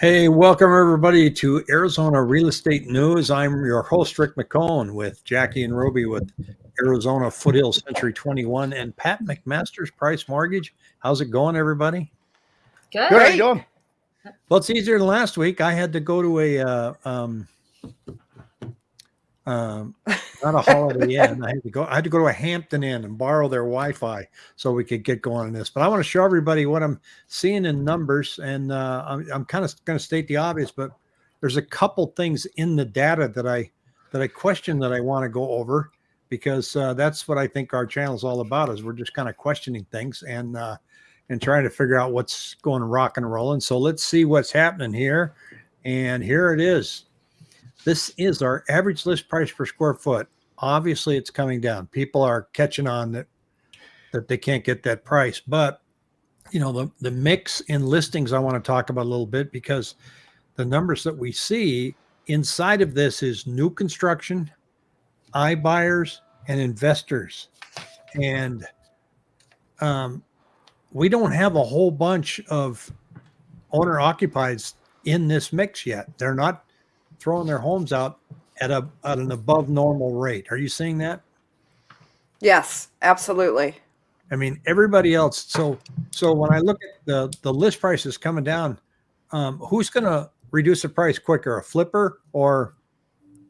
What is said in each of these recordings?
Hey, welcome everybody to Arizona Real Estate News. I'm your host, Rick McCone, with Jackie and Ruby with Arizona Foothill Century 21 and Pat McMaster's Price Mortgage. How's it going, everybody? Good. Good. How you doing? Well, it's easier than last week. I had to go to a uh, um, um, not a Holiday Inn. I had to go. I had to go to a Hampton Inn and borrow their Wi-Fi so we could get going on this. But I want to show everybody what I'm seeing in numbers, and uh, I'm, I'm kind of going to state the obvious, but there's a couple things in the data that I that I question that I want to go over because uh, that's what I think our channel is all about. Is we're just kind of questioning things and uh, and trying to figure out what's going rock and rolling. So let's see what's happening here. And here it is. This is our average list price per square foot. Obviously, it's coming down. People are catching on that that they can't get that price. But you know, the the mix in listings I want to talk about a little bit because the numbers that we see inside of this is new construction, iBuyers, and investors. And um, we don't have a whole bunch of owner occupieds in this mix yet. They're not throwing their homes out at a at an above normal rate. Are you seeing that? Yes, absolutely. I mean, everybody else. So so when I look at the the list prices coming down, um, who's going to reduce the price quicker, a flipper or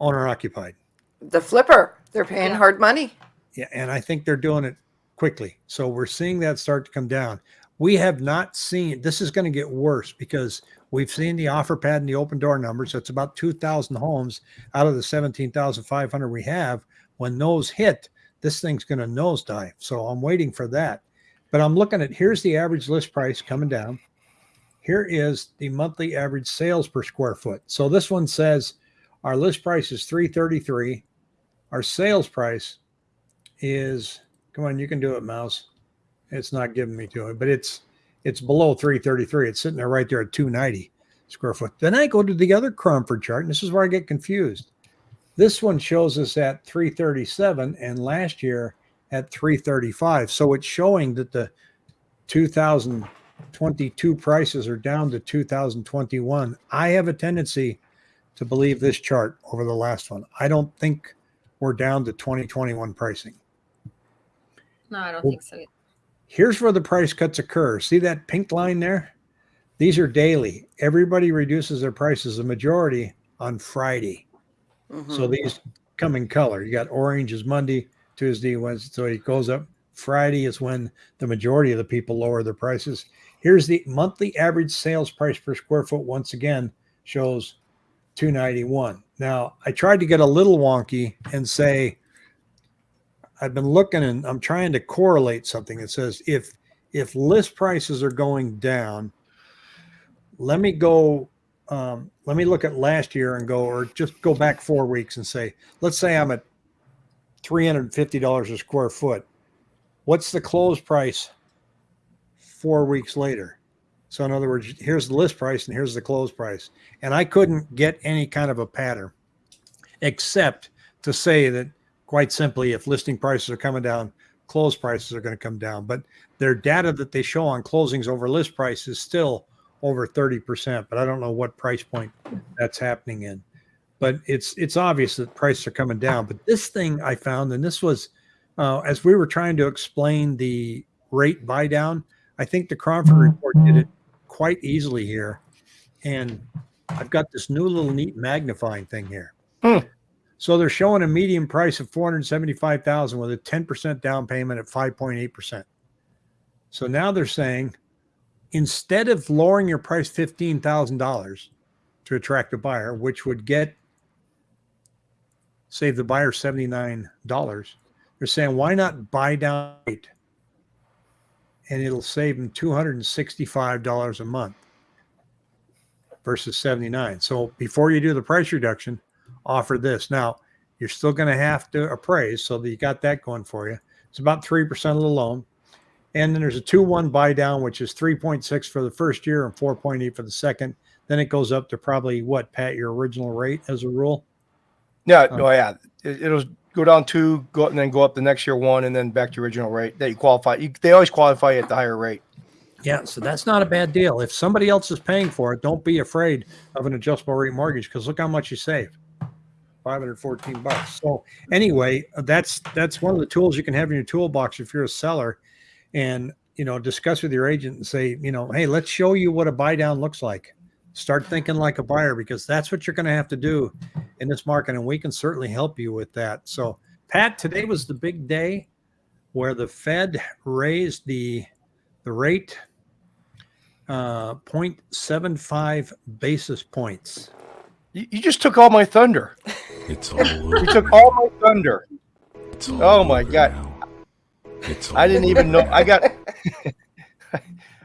owner occupied? The flipper, they're paying Yeah. hard money. Yeah, and I think they're doing it quickly. So we're seeing that start to come down. We have not seen this is going to get worse because we've seen the Offerpad and the Opendoor numbers. That's about 2,000 homes out of the 17,500 we have. When those hit, this thing's going to nosedive. So I'm waiting for that. But I'm looking at here's the average list price coming down. Here is the monthly average sales per square foot. So this one says our list price is 333. Our sales price is come on, you can do it, mouse. It's not giving me to it, but it's it's below 333. It's sitting there right there at 290 square foot. Then I go to the other Cromford chart, and this is where I get confused. This one shows us at 337 and last year at 335. So it's showing that the 2022 prices are down to 2021. I have a tendency to believe this chart over the last one. I don't think we're down to 2021 pricing. No, I don't think so. Here's where the price cuts occur. See that pink line there? These are daily. Everybody reduces their prices, the majority on Friday. So Mhm. these come in color. You got orange is Monday, Tuesday, Wednesday. So it goes up. Friday is when the majority of the people lower their prices. Here's the monthly average sales price per square foot. Once again, shows 291. Now I tried to get a little wonky and say, I've been looking and I'm trying to correlate something that says if if list prices are going down, let me go um, let me look at last year and go or just go back four weeks and say let's say i'm at $350 a square foot. What's the close price four weeks later? So in other words here's the list price and here's the close price. And i couldn't get any kind of a pattern except to say that quite simply if listing prices are coming down close prices are going to come down but their data that they show on closings over list price is still over 30%, but I don't know what price point that's happening in. But it's it's obvious that prices are coming down. But this thing I found, and this was uh, as we were trying to explain the rate buy down, I think the Cromford report did it quite easily here. And I've got this new little neat magnifying thing here. Hmm. So they're showing a median price of 475,000 with a 10% down payment at 5.8%. So now they're saying instead of lowering your price $15,000 to attract a buyer, which would get save the buyer $79, they're saying, why not buy down rate? And it'll save them $265 a month versus 79. So before you do the price reduction, offer this. Now, you're still going to have to appraise, so that you got that going for you. It's about 3% of the loan. And then there's a 2 1 buy down, which is 3.6 for the first year and 4.8 for the second. Then it goes up to probably what, Pat, your original rate as a rule? Yeah, Oh. no, yeah. It, it'll go down two, go and then go up the next year one, and then back to your original rate that you qualify. You, they always qualify at the higher rate. Yeah, so that's not a bad deal. If somebody else is paying for it, don't be afraid of an adjustable rate mortgage because look how much you save. 514 bucks. So anyway, that's that's one of the tools you can have in your toolbox if you're a seller and you know discuss with your agent and say, you know, hey, let's show you what a buy down looks like. Start thinking like a buyer because that's what you're going to have to do in this market and we can certainly help you with that. So Pat, today was the big day where the Fed raised the the rate uh 0.75 basis points. You, you just took all my thunder. It's all over. You took all my thunder. It's all Oh my God. now. It's I didn't over. even know. I got.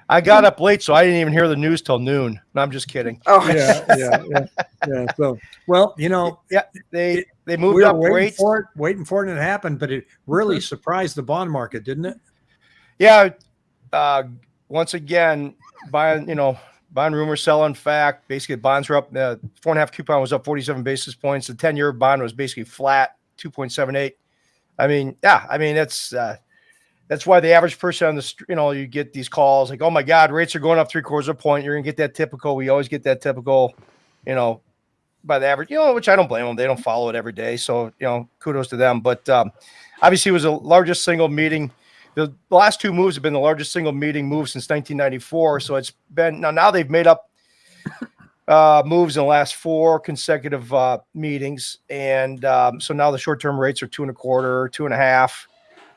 I got up late, so I didn't even hear the news till noon. No, I'm just kidding. Oh, yeah, yeah, yeah, yeah. So, well, you know, yeah, They they moved we up waiting rates. for it, waiting for it, and it happened. But it really surprised the bond market, didn't it? Yeah. Uh, once again, buying, you know, buying rumor, selling fact. Basically, bonds were up. Uh, four and a half coupon was up 47 basis points. The 10 year bond was basically flat, 2.78. I mean, yeah, I mean, that's, uh, that's why the average person on the, street, you know, you get these calls like, oh my God, rates are going up three quarters of a point. You're going to get that typical. We always get that typical, you know, by the average, you know, which I don't blame them. They don't follow it every day. So, you know, kudos to them. But um, obviously, it was the largest single meeting the last two moves have been the largest single meeting move since 1994. So it's been now now they've made up uh, moves in the last four consecutive uh, meetings, and um, so now the short term rates are two and a quarter, two and a half.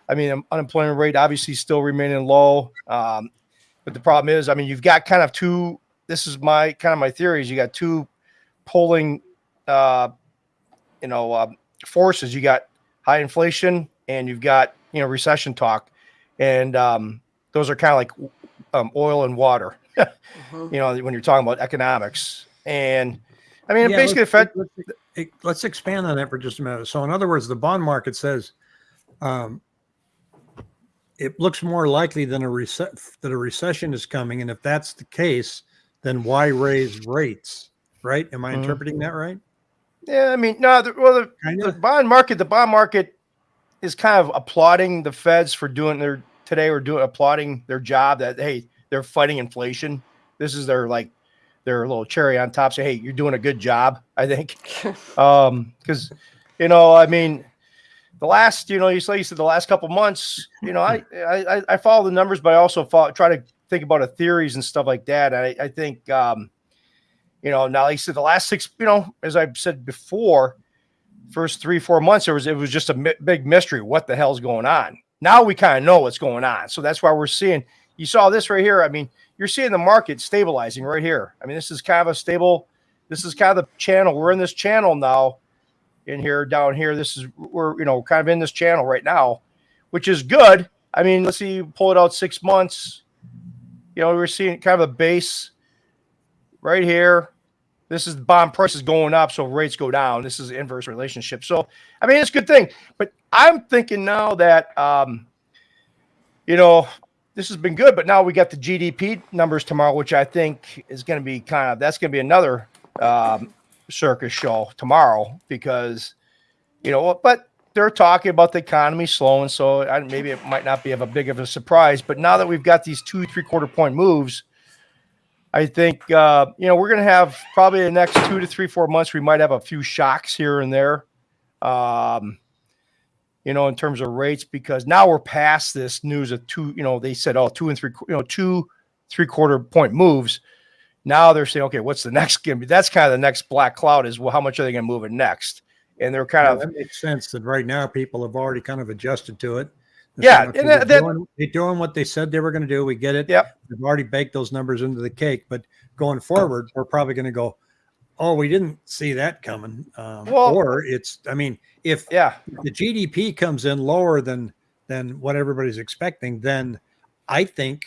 I mean, um, unemployment rate obviously still remaining low, um, but the problem is, I mean, you've got kind of two. This is my kind of my theory is you got two polling, uh, you know, um, forces. You got high inflation, and you've got you know recession talk and um, those are kind of like um, oil and water. Mhm. you know, when you're talking about economics, and I mean, Yeah, basically, the let's, Fed. let's, let's- let's expand on that for just a minute. So, in other words, the bond market says um, it looks more likely than a rece- that a recession is coming, and if that's the case, then why raise rates? Right? Am I Mhm. interpreting that right? Yeah, I mean, no, the, well, the, the bond market, the bond market is kind of applauding the Feds for doing their today. We're doing applauding their job that hey, they're fighting inflation. This is their like their little cherry on top. Say, hey, you're doing a good job. I think. um because you know i mean the last you know you said the last couple months you know i i i follow the numbers but i also follow, try to think about the theories and stuff like that i i think um you know now you said the last six you know as i've said before first three four months there was it was just a mi- big mystery what the hell's going on now we kind of know what's going on so that's why we're seeing you saw this right here i mean you're seeing the market stabilizing right here i mean this is kind of a stable this is kind of the channel. We're in this channel now, in here, down here. This is we're you know kind of in this channel right now, which is good. I mean, let's see, pull it out six months. You know, we're seeing kind of a base right here. This is bond prices going up, so rates go down. This is inverse relationship. So, I mean, it's a good thing. But I'm thinking now that, um, you know, this has been good, but now we got the GDP numbers tomorrow, which I think is going to be kind of that's going to be another um, circus show tomorrow because you know, but they're talking about the economy slowing, so I, maybe it might not be of a big of a surprise. But now that we've got these two three quarter point moves, I think uh, you know we're going to have probably the next two to three four months. We might have a few shocks here and there. Um, you know, in terms of rates, because now we're past this news of two, you know, they said, oh, two and three, you know, two three quarter point moves. Now they're saying, okay, what's the next? That's kind of the next black cloud is well, how much are they going to move it next? And they're kind Yeah, of, that makes sense that right now people have already kind of adjusted to it. Yeah, and they're, that- doing, they're doing what they said they were going to do. We get it. Yep. They've already baked those numbers into the cake, but going forward, we're probably going to go, oh, we didn't see that coming. Um, Well- or it's, I mean, if yeah, the GDP comes in lower than than what everybody's expecting, then I think,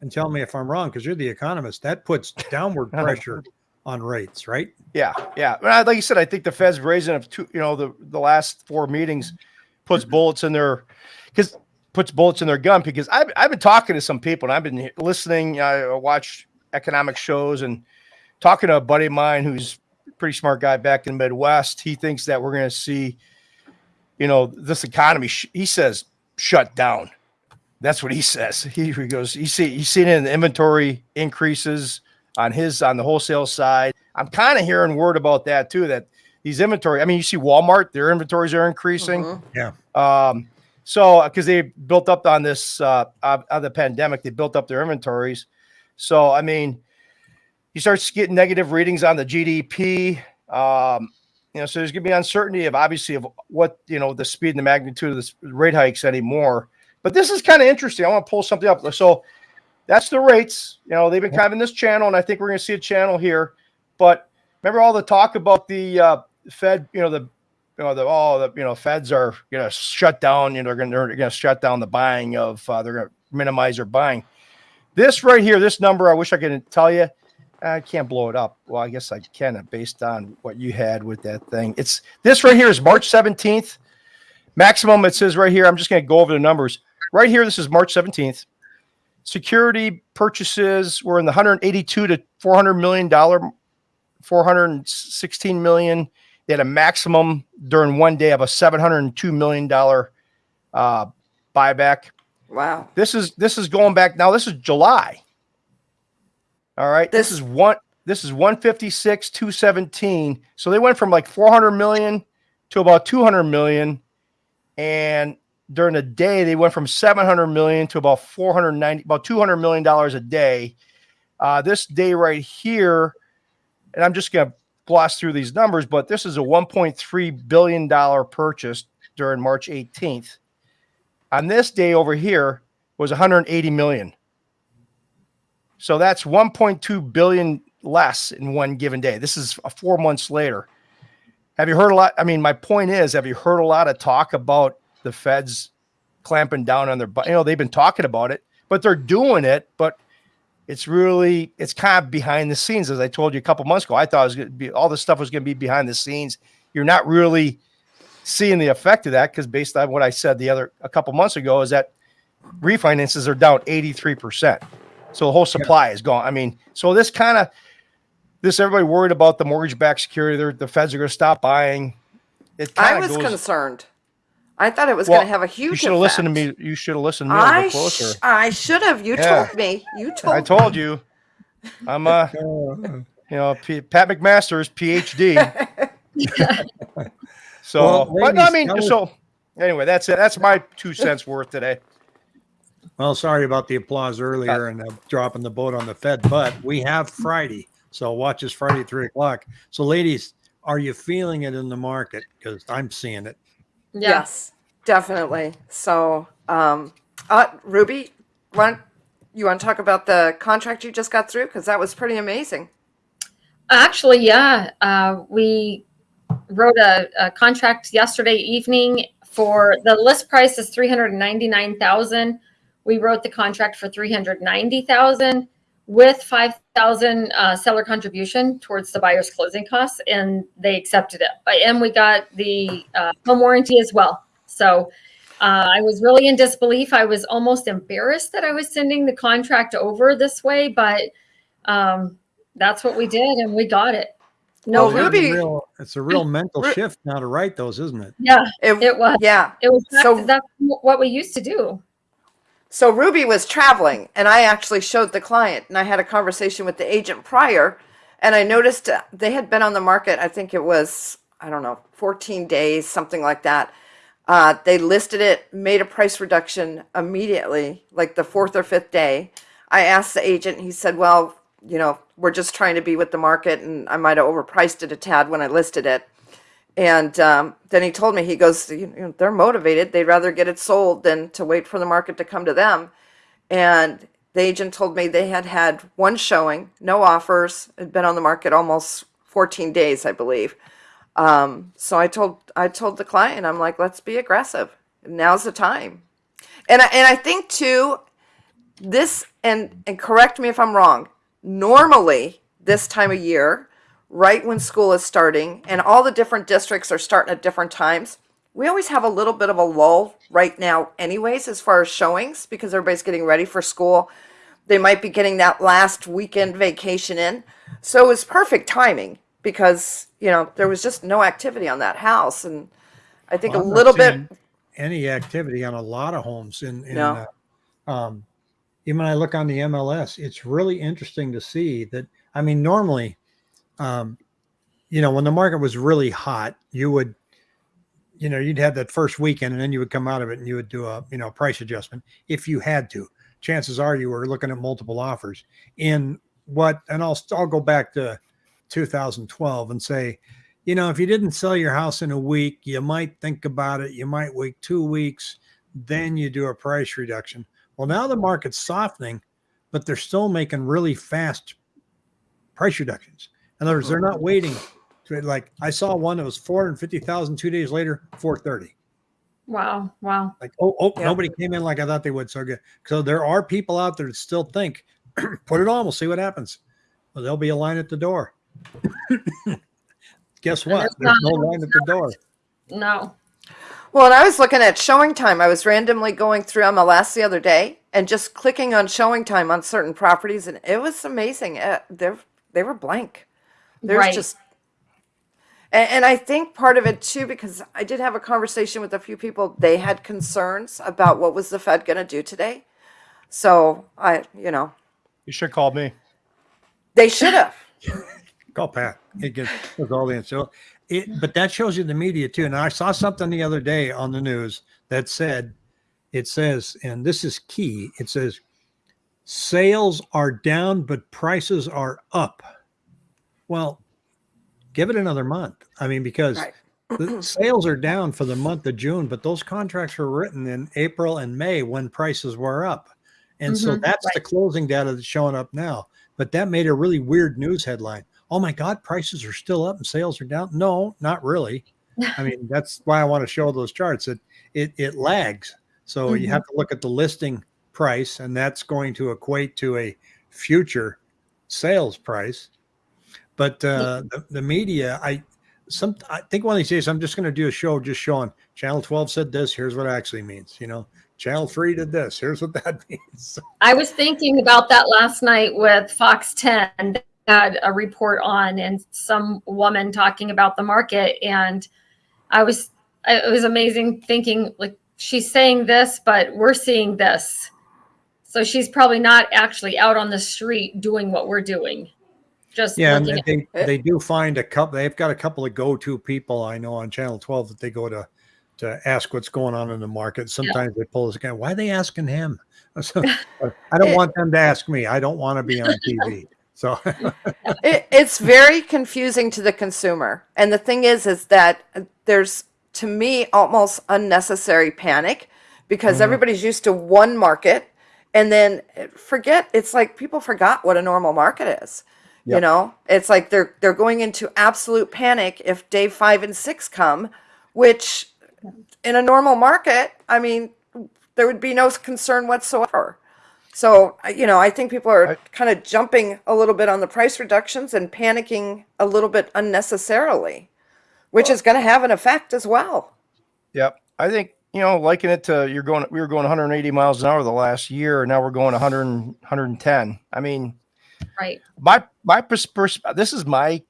and tell me if I'm wrong, because you're the economist, that puts downward pressure on rates, right? yeah, yeah. Well, Like you said, I think the Fed's raising of two, you know, the, the last four meetings puts bullets in their, because puts bullets in their gun because I've, I've been talking to some people and I've been listening. I watch economic shows and talking to a buddy of mine who's a pretty smart guy back in the Midwest. He thinks that we're going to see, you know, this economy, sh- he says, shut down. That's what he says. He, he goes, you see, you seen it in the inventory increases on his on the wholesale side. I'm kind of hearing word about that too. That these inventory, I mean, you see Walmart, their inventories are increasing. Mhm. Um, so because they built up on this uh, of of the pandemic, they built up their inventories. So I mean, you start getting negative readings on the GDP. Um, you know, so there's gonna be uncertainty of obviously of what you know the speed and the magnitude of the rate hikes anymore. But this is kind of interesting. I want to pull something up. So that's the rates. You know, they've been kind of in this channel, and I think we're going to see a channel here. But remember all the talk about the uh, Fed. You know, the you know the all the you know Feds are going to shut down. You know, they're going to they're going to shut down the buying of. Uh, they're going to minimize their buying. This right here, this number, I wish I could tell you. I can't blow it up. Well, I guess I can based on what you had with that thing. It's this right here is March 17th. Maximum, it says right here. I'm just going to go over the numbers. Right here, this is March 17th. Security purchases were in the 182 to 400 million dollar, 416 million. They had a maximum during one day of a 702 million dollar uh, buyback. Wow. This is this is going back now. This is July. All right. This, This- is one. This is 156, 217. So they went from like 400 million to about 200 million, and during the day they went from 700 million to about 490, about 200 million dollars a day. Uh, this day right here, and I'm just gonna gloss through these numbers, but this is a 1.3 billion dollar purchase during March 18th on this day over here was 180 million. So that's 1.2 billion less in one given day. This is four months later. Have you heard a lot? I mean, my point is, have you heard a lot of talk about the feds clamping down on their, you know, they've been talking about it, but they're doing it, but it's really, it's kind of behind the scenes. As I told you a couple months ago, I thought it was going to be, all this stuff was going to be behind the scenes. You're not really seeing the effect of that because based on what I said the other a couple months ago is that refinances are down 83%. So the whole supply is gone. I mean, so this kind of this everybody worried about the mortgage backed security. The feds are going to stop buying. It I was goes- concerned. I thought it was Well, going to have a huge. You should have listened to me. You should have listened to me a I little closer. sh- I should have. You Yeah. told me. You told. I told you. I'm uh you know P- Pat McMaster's PhD. so, Well, but no, I mean, so anyway, that's it. That's my two cents worth today. Well, sorry about the applause earlier and uh, dropping the boat on the Fed, but we have Friday. So watch us Friday three o'clock. So, ladies, are you feeling it in the market? Because I'm seeing it. Yeah. Yes, definitely. So, um, uh, Ruby, want you want to talk about the contract you just got through because that was pretty amazing. Actually, yeah. Uh, we wrote a, a contract yesterday evening for the list price is three hundred ninety nine thousand. We wrote the contract for three hundred ninety thousand with five thousand uh, seller contribution towards the buyer's closing costs, and they accepted it. And we got the uh, home warranty as well. So. Uh, I was really in disbelief. I was almost embarrassed that I was sending the contract over this way, but um, that's what we did, and we got it. No, Well, It's a real, it's a real mental shift now to write those, isn't it? yeah, It, it was. yeah. It was. So- that's what we used to do. So Ruby was traveling, and I actually showed the client, and I had a conversation with the agent prior, and I noticed uh, they had been on the market. I think it was I don't know, 14 days, something like that. Uh, they listed it, made a price reduction immediately, like the fourth or fifth day. I asked the agent, he said, "Well, you know, we're just trying to be with the market, and I might have overpriced it a tad when I listed it." And um, then he told me, he goes, you know, they're motivated. They'd rather get it sold than to wait for the market to come to them. And the agent told me they had had one showing, no offers, had been on the market almost 14 days, I believe. Um, so I told I told the client, I'm like, let's be aggressive. Now's the time. And I, and I think too, this and and correct me if I'm wrong. Normally, this time of year, right when school is starting, and all the different districts are starting at different times, we always have a little bit of a lull right now, anyways, as far as showings, because everybody's getting ready for school. They might be getting that last weekend vacation in. So it was perfect timing because, you know, there was just no activity on that house. And I think Well, a little bit, Any activity on a lot of homes in, in No. uh, um, even when I look on the MLS, it's really interesting to see that. I mean, normally, um, you know, when the market was really hot, you would, you know, you'd have that first weekend and then you would come out of it and you would do a, you know, price adjustment if you had to. Chances are you were looking at multiple offers in what, and I'll, I'll go back to 2012 and say, you know, if you didn't sell your house in a week, you might think about it. You might wait two weeks, then you do a price reduction. Well, now the market's softening, but they're still making really fast price reductions. In other words, they're not waiting to like I saw one that was 450,000 two days later, 430. Wow. Wow. Like, oh, oh, Yeah. nobody came in like I thought they would. So good. So there are people out there that still think, put it on, we'll see what happens. Well, there'll be a line at the door. Guess what? there's There's not. no line at the door. No. Well, and I was looking at ShowingTime. I was randomly going through on MLS the other day and just clicking on ShowingTime on certain properties, and it was amazing. Uh, they're they were blank. There's Right. just, and, and I think part of it too, because I did have a conversation with a few people. They had concerns about what was the Fed going to do today. So I, you know, You should call me. they should have. Call Pat. It gets with all the so it but that shows you the media too. And I saw something the other day on the news that said it says, and this is key, it says sales are down, but prices are up. Well, give it another month. I mean, because Right. the sales are down for the month of June, but those contracts were written in April and May when prices were up. And so Mhm, that's the closing data that's showing up now. But that made a really weird news headline. Oh my God, prices are still up and sales are down. No, not really. I mean, that's why I want to show those charts. It it it lags. So you Mhm. have to look at the listing price, and that's going to equate to a future sales price. But uh, the, the media, I some I think one of these days I'm just going to do a show just showing Channel 12 said this. Here's what it actually means. You know, Channel 3 did this. Here's what that means. I was thinking about that last night with Fox 10 They had a report on and some woman talking about the market and I was it was amazing thinking like she's saying this but we're seeing this. So she's probably not actually out on the street doing what we're doing. Just Yeah, and at, they they do find a couple. They've got a couple of go-to people I know on Channel 12 that they go to to ask what's going on in the market. Sometimes they pull this guy. Why are they asking him? So, uh, I don't want them to ask me. I don't want to be on TV. So it, it's very confusing to the consumer and the thing is is that uh, there's to me almost unnecessary panic because mm-hmm. everybody's used to one market and then eh, forget it's like people forgot what a normal market is you know it's like they're they're going into absolute panic if day five and six come which in a normal market i mean there would be no concern whatsoever so, you know, I think people are I- kind of jumping a little bit on the price reductions and panicking a little bit unnecessarily, which is going to have an effect as well. Yep. I think, you know, liken it to you're going, we were going 180 miles an hour the last year, and now we're going 100, 110. I mean, right. my, my, pers- pers- this is my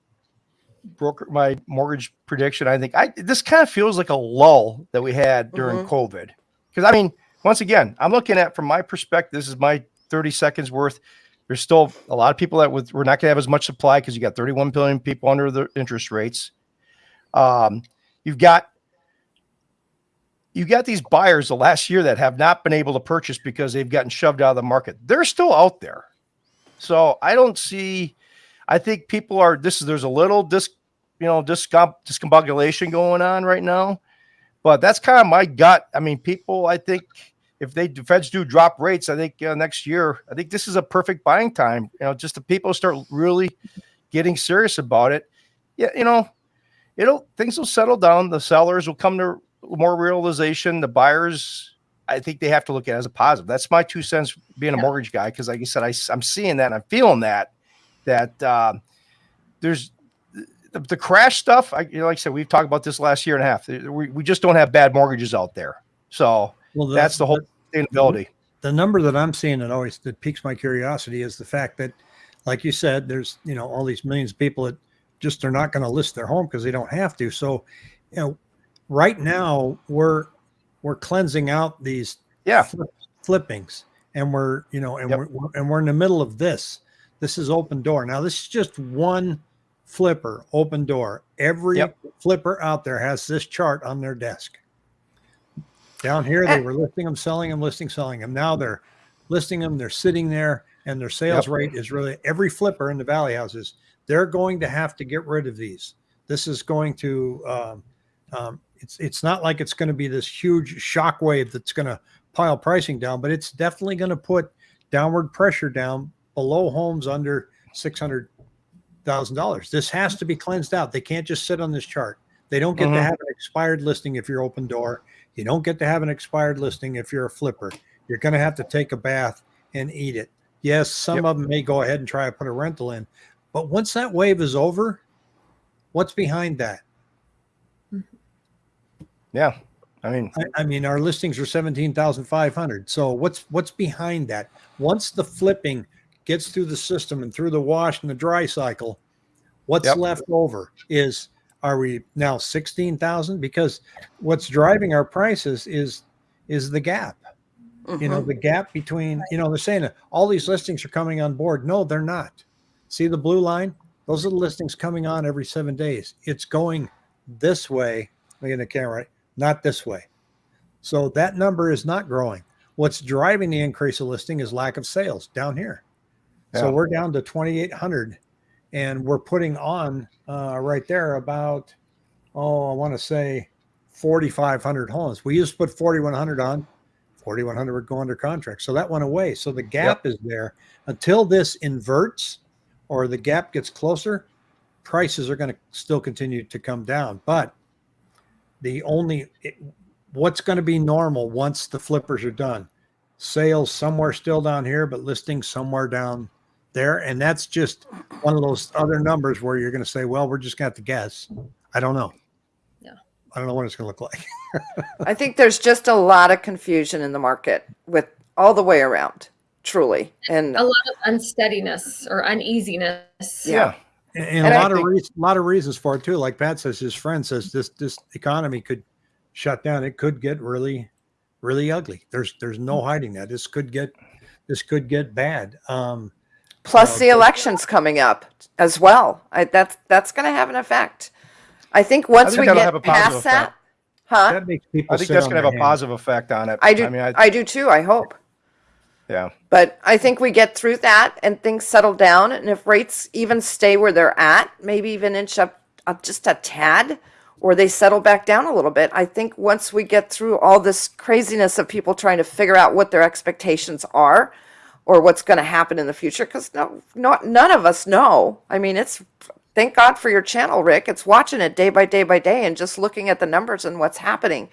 broker, my mortgage prediction. I think I, this kind of feels like a lull that we had during COVID. Cause I mean, once again, I'm looking at from my perspective, this is my 30 seconds worth. There's still a lot of people that with, we're not going to have as much supply because you got 31 billion people under the interest rates. Um, you've got you got these buyers the last year that have not been able to purchase because they've gotten shoved out of the market. They're still out there. So I don't see, I think people are, this is, there's a little dis, you know, discom, discombobulation going on right now, but that's kind of my gut. I mean, people, I think if they, the feds do drop rates, I think uh, next year, I think this is a perfect buying time, you know, just the people start really getting serious about it. Yeah. You know, it'll, things will settle down. The sellers will come to more realization. The buyers, I think they have to look at it as a positive. That's my two cents being a Yeah. mortgage guy. Cause like I said, I, am seeing that and I'm feeling that, that, uh, there's the, the crash stuff. I, you know, like I said, we've talked about this last year and a half. We, we just don't have bad mortgages out there. So well, the- that's the whole sustainability. the number that I'm seeing that always that piques my curiosity is the fact that, like you said, there's you know all these millions of people that just they're not going to list their home because they don't have to. So, you know, right now we're we're cleansing out these Yeah. flip, flippings, and we're you know and Yep. we're we're- and we're in the middle of this. This is Opendoor. Now this is just one flipper Opendoor. Every Yep. flipper out there has this chart on their desk. Down here, they Eh. were listing them, selling them, listing, selling them. Now they're listing them. They're sitting there, and their sales Yep. rate is really every flipper in the valley houses. They're going to have to get rid of these. This is going to. Um, um, it's it's not like it's going to be this huge shock wave that's going to pile pricing down, but it's definitely going to put downward pressure down below homes under six hundred thousand dollars. This has to be cleansed out. They can't just sit on this chart. They don't get to Mhm. have an expired listing if you're Opendoor. You don't get to have an expired listing if you're a flipper. You're going to have to take a bath and eat it. Yes, some Yep. of them may go ahead and try to put a rental in, but once that wave is over, what's behind that? Yeah. I mean, I, I mean, our listings are seventeen thousand five hundred. So what's what's behind that? Once the flipping gets through the system and through the wash and the dry cycle, what's Yep. left over is are we now sixteen thousand? Because what's driving our prices is is the gap. You know, Mhm. the gap between you know they're saying all these listings are coming on board. No, they're not. See the blue line? Those are the listings coming on every seven days. It's going this way. Look at the camera, right? Not this way. So that number is not growing. What's driving the increase of listing is lack of sales down here. So we're down to 2,800 and we're putting on uh, right there about, oh, I want to say 4,500 homes. We used to put 4,100 on, 4,100 would go under contract. So that went away. So the gap is there until this inverts or the gap gets closer, prices are going to still continue to come down. But the only it, what's going to be normal once the flippers are done sales somewhere still down here but listings somewhere down there and that's just one of those other numbers where you're going to say well we're just going to to guess i don't know Yeah. i don't know what it's going to look like I think there's just a lot of confusion in the market with all the way around, truly. And A lot of unsteadiness or uneasiness. yeah. And, and And a I lot of think- reasons, a lot of reasons for it too like pat says his friend says this this economy could shut down it could get really really ugly there's there's no hiding that this could get this could get bad um plus Uh, the elections coming up as well. I, that's that's going to have an effect. I think once think we get have a positive past that, huh? that makes people I think that's going to have a hands. positive effect on it. I do. I mean, I, I do too. I hope. Yeah. But I think we get through that and things settle down. And if rates even stay where they're at, maybe even inch up, up just a tad, or they settle back down a little bit, I think once we get through all this craziness of people trying to figure out what their expectations are or what's going to happen in the future, because no, no, none of us know. I mean, it's thank God for your channel, Rick. It's watching it day by day by day and just looking at the numbers and what's happening.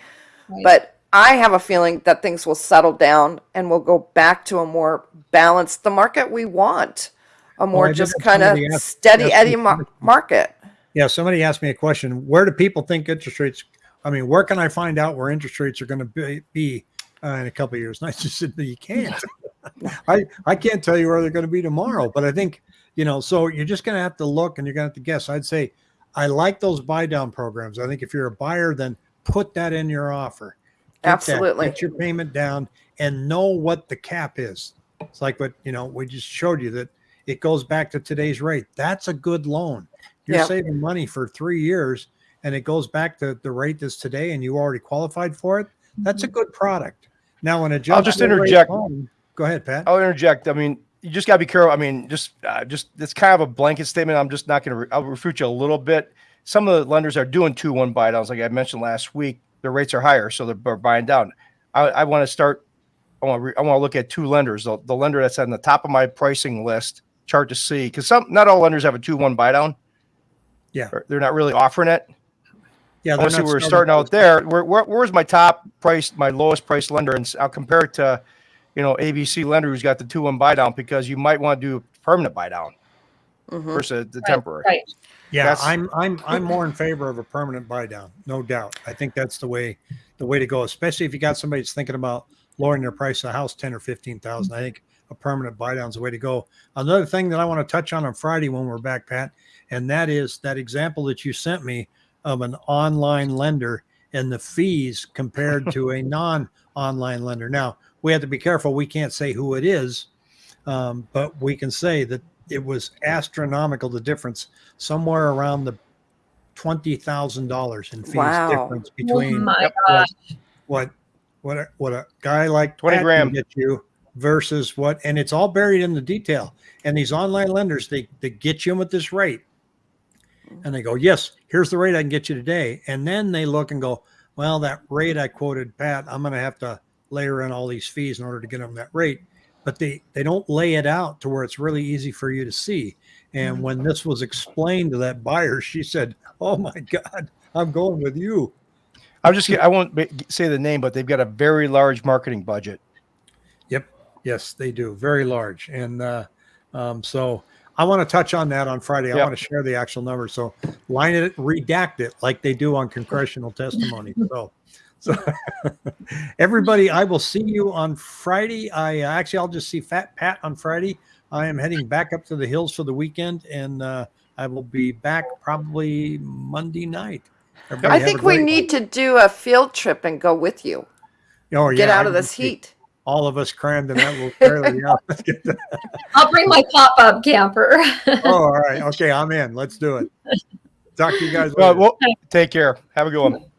Right. But I have a feeling that things will settle down and we'll go back to a more balanced, the market we want, a more I did just kind of steady ask eddy mar- market. Yeah, somebody asked me a question. Where do people think interest rates? I mean, where can I find out where interest rates are going to be, be uh, in a couple of years? And I just said, you can't. I I can't tell you where they're going to be tomorrow. But I think you know, so you're just going to have to look and you're going to have to guess. I'd say I like those buy down programs. I think if you're a buyer, then put that in your offer. Get that, Absolutely. get your payment down and know what the cap is. It's like what you know we just showed you that it goes back to today's rate. That's a good loan. You're Yeah. saving money for three years, and it goes back to the rate that's today, and you already qualified for it. That's a good product. Now, an adjustable just interject. loan- go ahead, Pat. I'll interject. I mean, you just got to be careful. I mean, just, uh, just it's kind of a blanket statement. I'm just not going to. Re- I'll refute you a little bit. Some of the lenders are doing two one buy downs, like I mentioned last week. Their rates are higher, so they're, they're buying down. I, I want to start. I want to. Re- I want to look at two lenders. The, the lender that's on the top of my pricing list, chart to see, because some not all lenders have a two one buy down. Yeah. They're not really offering it. Yeah, they're Obviously, not we're starting out there. Where, where, where's my top price, my lowest price lender? And I'll compare it to, you know, ABC lender who's got the two one buy down because you might want to do permanent buy down Mhm. versus the Right, temporary. Right. Yeah, That's- I'm I'm I'm more in favor of a permanent buy down, no doubt. I think that's the way the way to go, especially if you got somebody that's thinking about lowering their price of the house ten or fifteen thousand. I think a permanent buy down is the way to go. Another thing that I want to touch on on Friday when we're back, Pat, and that is that example that you sent me of an online lender and the fees compared to a non-online lender. Now we have to be careful. We can't say who it is, um, but we can say that it was astronomical. The difference somewhere around the twenty thousand dollars in fees Wow. difference Oh between my what- gosh. what what a, what a guy like 20 Pat can grand. get you versus what and it's all buried in the detail and these online lenders they they get you in with this rate and they go yes here's the rate i can get you today and then they look and go well that rate i quoted pat i'm going to have to layer in all these fees in order to get them that rate but they they don't lay it out to where it's really easy for you to see and when this was explained to that buyer she said oh my god i'm going with you I'm just I won't say the name, but they've got a very large marketing budget. Yep. Yes, they do. Very large. And uh, um, so I want to touch on that on Friday. I want to share the actual number. So line it, redact it like they do on congressional testimony. So, so everybody, I will see you on Friday. I uh, actually, I'll just see Fat Pat on Friday. I am heading back up to the hills for the weekend and uh, I will be back probably Monday night. Everybody I think we great need to do a field trip and go with you. one. Oh, Get out I of this heat. All of us crammed in that little trailer. Yeah, let's get that. I'll bring my pop-up camper. Oh, all right. Okay, I'm in. Let's do it. Talk to you guys Well, well, take care. Have a good one.